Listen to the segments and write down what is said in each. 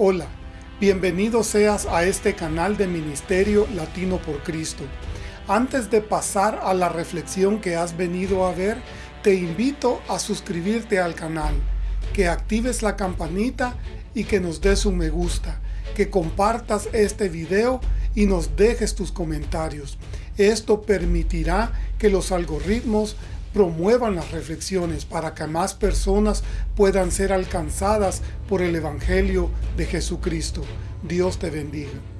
Hola, bienvenido seas a este canal de Ministerio Latino por Cristo. Antes de pasar a la reflexión que has venido a ver, te invito a suscribirte al canal, que actives la campanita y que nos des un me gusta, que compartas este video y nos dejes tus comentarios. Esto permitirá que los algoritmos promuevan las reflexiones para que más personas puedan ser alcanzadas por el Evangelio de Jesucristo. Dios te bendiga.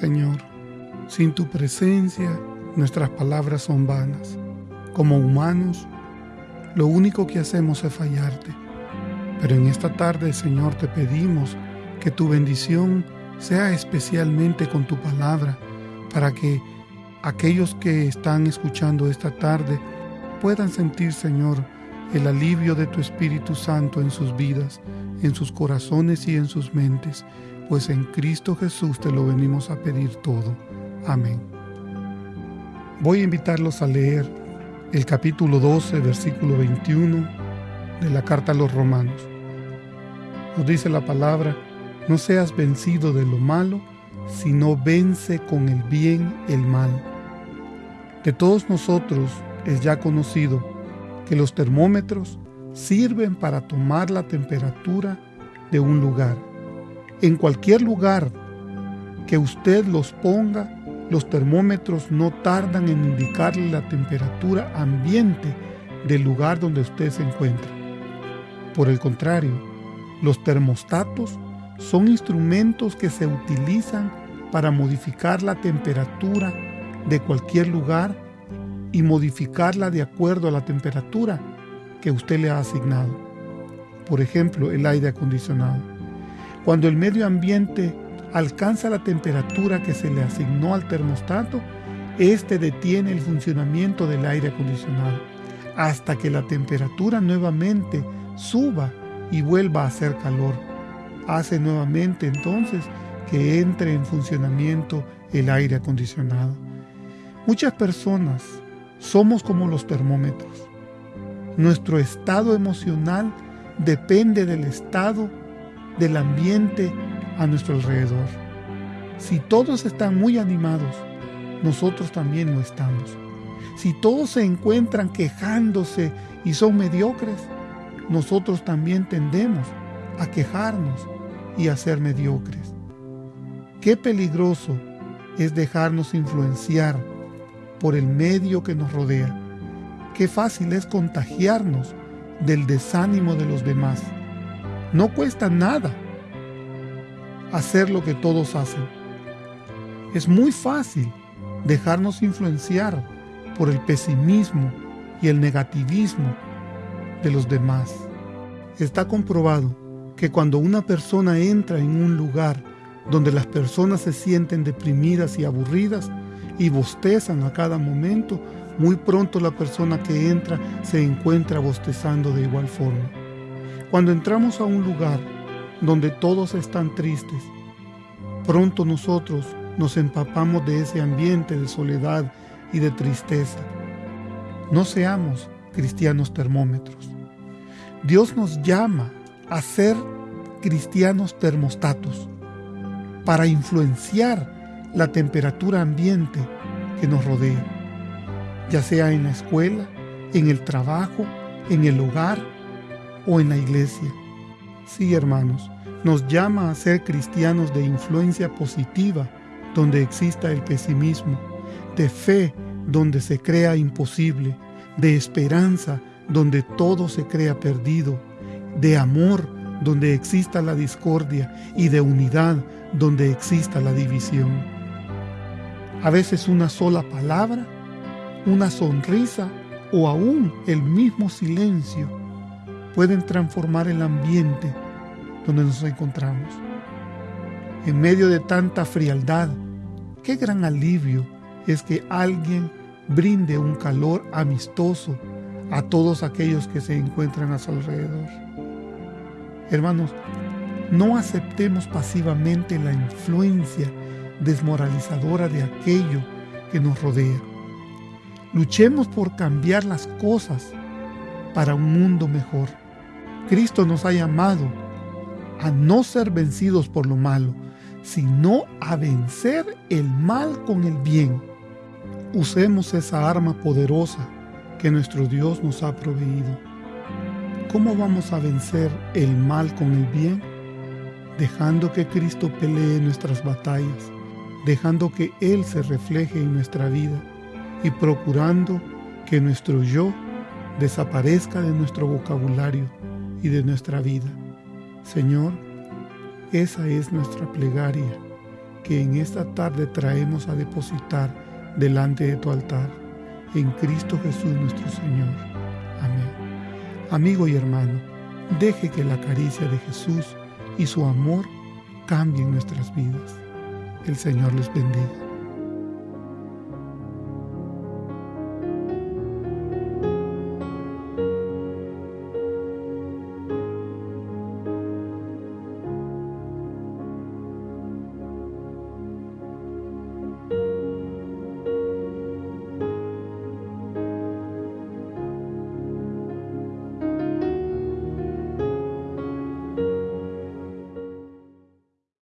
Señor, sin tu presencia nuestras palabras son vanas. Como humanos, lo único que hacemos es fallarte. Pero en esta tarde, Señor, te pedimos que tu bendición sea especialmente con tu palabra, para que aquellos que están escuchando esta tarde puedan sentir, Señor, el alivio de tu Espíritu Santo en sus vidas, en sus corazones y en sus mentes pues en Cristo Jesús te lo venimos a pedir todo. Amén. Voy a invitarlos a leer el capítulo 12, versículo 21 de la carta a los romanos. Nos dice la palabra, no seas vencido de lo malo, sino vence con el bien el mal. De todos nosotros es ya conocido que los termómetros sirven para tomar la temperatura de un lugar en cualquier lugar que usted los ponga, los termómetros no tardan en indicarle la temperatura ambiente del lugar donde usted se encuentra. Por el contrario, los termostatos son instrumentos que se utilizan para modificar la temperatura de cualquier lugar y modificarla de acuerdo a la temperatura que usted le ha asignado. Por ejemplo, el aire acondicionado. Cuando el medio ambiente alcanza la temperatura que se le asignó al termostato, éste detiene el funcionamiento del aire acondicionado hasta que la temperatura nuevamente suba y vuelva a hacer calor. Hace nuevamente entonces que entre en funcionamiento el aire acondicionado. Muchas personas somos como los termómetros. Nuestro estado emocional depende del estado del ambiente a nuestro alrededor. Si todos están muy animados, nosotros también lo estamos. Si todos se encuentran quejándose y son mediocres, nosotros también tendemos a quejarnos y a ser mediocres. Qué peligroso es dejarnos influenciar por el medio que nos rodea. Qué fácil es contagiarnos del desánimo de los demás. No cuesta nada hacer lo que todos hacen. Es muy fácil dejarnos influenciar por el pesimismo y el negativismo de los demás. Está comprobado que cuando una persona entra en un lugar donde las personas se sienten deprimidas y aburridas y bostezan a cada momento, muy pronto la persona que entra se encuentra bostezando de igual forma. Cuando entramos a un lugar donde todos están tristes, pronto nosotros nos empapamos de ese ambiente de soledad y de tristeza. No seamos cristianos termómetros. Dios nos llama a ser cristianos termostatos para influenciar la temperatura ambiente que nos rodea, ya sea en la escuela, en el trabajo, en el hogar o en la iglesia. Sí, hermanos, nos llama a ser cristianos de influencia positiva donde exista el pesimismo, de fe donde se crea imposible, de esperanza donde todo se crea perdido, de amor donde exista la discordia y de unidad donde exista la división. A veces una sola palabra, una sonrisa o aún el mismo silencio pueden transformar el ambiente donde nos encontramos. En medio de tanta frialdad, qué gran alivio es que alguien brinde un calor amistoso a todos aquellos que se encuentran a su alrededor. Hermanos, no aceptemos pasivamente la influencia desmoralizadora de aquello que nos rodea. Luchemos por cambiar las cosas para un mundo mejor. Cristo nos ha llamado a no ser vencidos por lo malo, sino a vencer el mal con el bien. Usemos esa arma poderosa que nuestro Dios nos ha proveído. ¿Cómo vamos a vencer el mal con el bien? Dejando que Cristo pelee nuestras batallas, dejando que Él se refleje en nuestra vida y procurando que nuestro yo desaparezca de nuestro vocabulario y de nuestra vida. Señor, esa es nuestra plegaria que en esta tarde traemos a depositar delante de tu altar, en Cristo Jesús nuestro Señor. Amén. Amigo y hermano, deje que la caricia de Jesús y su amor cambien nuestras vidas. El Señor les bendiga.